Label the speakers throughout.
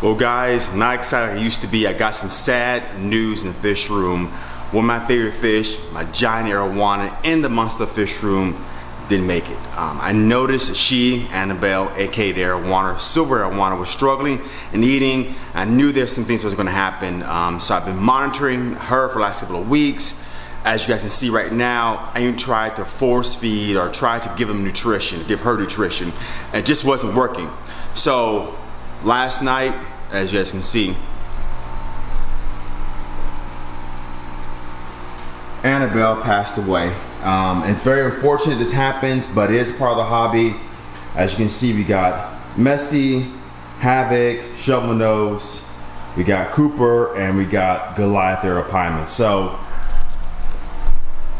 Speaker 1: Well guys, not excited I used to be. I got some sad news in the fish room. One of my favorite fish, my giant arowana in the monster fish room, didn't make it. Um, I noticed she, Annabelle, aka the arowana, silver arowana, was struggling and eating. I knew there's some things that was gonna happen. Um, so I've been monitoring her for the last couple of weeks. As you guys can see right now, I even tried to force feed or try to give him nutrition, give her nutrition. And it just wasn't working. So last night, as you guys can see, Annabelle passed away. Um, it's very unfortunate this happens, but it is part of the hobby. As you can see, we got Messy, Havoc, Shovel Nose, we got Cooper, and we got Goliath Arapaima. So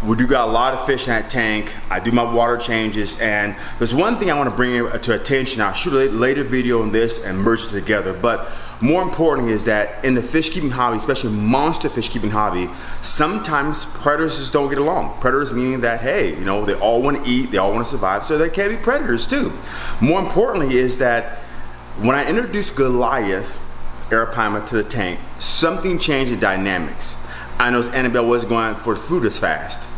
Speaker 1: we do got a lot of fish in that tank. I do my water changes and there's one thing I want to bring to attention. I'll shoot a later video on this and merge it together. But more important is that in the fish keeping hobby, especially monster fish keeping hobby, sometimes predators just don't get along. Predators meaning that, hey, you know, they all want to eat, they all want to survive, so they can be predators too. More importantly is that when I introduced Goliath Arapaima to the tank, something changed in dynamics. I noticed Annabelle wasn't going for food as fast.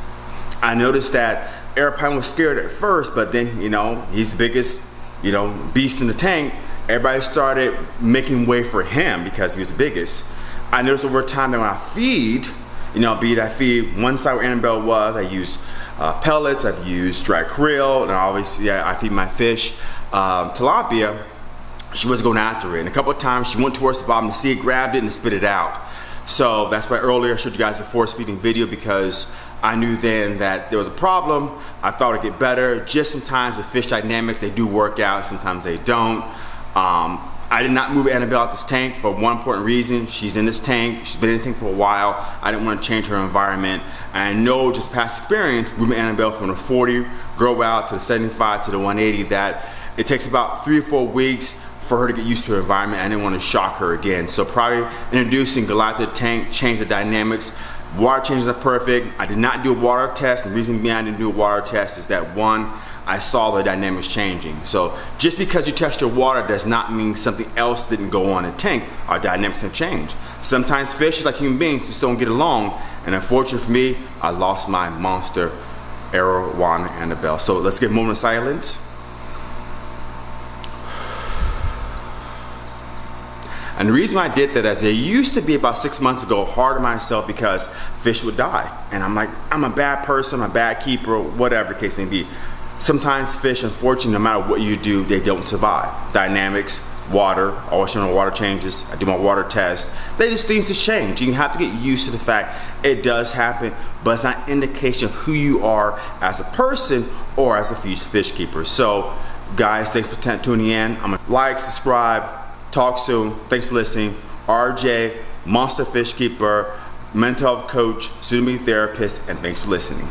Speaker 1: I noticed that Arapaima was scared at first, but then, you know, he's the biggest, you know, beast in the tank. Everybody started making way for him because he was the biggest. I noticed over time that when I feed, you know, be it I feed one side where Annabelle was, I use uh, pellets, I've used dry krill, and obviously yeah, I feed my fish um, tilapia, she was going after it. And a couple of times she went towards the bottom to see it, grabbed it, and spit it out. So that's why earlier I showed you guys a force feeding video because I knew then that there was a problem. I thought it'd get better. Just sometimes with fish dynamics, they do work out, sometimes they don't. Um, I did not move Annabelle out of this tank for one important reason. She's in this tank, she's been in the tank for a while. I didn't want to change her environment. I know just past experience, moving Annabelle from the 40 grow out to the 75 to the 180 that it takes about three or four weeks for her to get used to her environment. I didn't want to shock her again. So probably introducing the tank changed the dynamics. Water changes are perfect. I did not do a water test. The reason behind I didn't do a water test is that one, I saw the dynamics changing. So just because you test your water does not mean something else didn't go on in the tank. Our dynamics have changed. Sometimes fish, like human beings, just don't get along. And unfortunately for me, I lost my monster, Arowana Annabelle. So let's get a moment of silence. And the reason I did that is it used to be about six months ago hard on myself because fish would die. And I'm like, I'm a bad person, I'm a bad keeper, whatever the case may be. Sometimes fish, unfortunately, no matter what you do, they don't survive. Dynamics, water, always water changes. I do my water test. They just things to change. You have to get used to the fact it does happen, but it's not indication of who you are as a person or as a fish, fish keeper. So guys, thanks for tuning in. I'm gonna like, subscribe, Talk soon. Thanks for listening. RJ, Monster Fish Keeper, mental health coach, student therapist, and thanks for listening.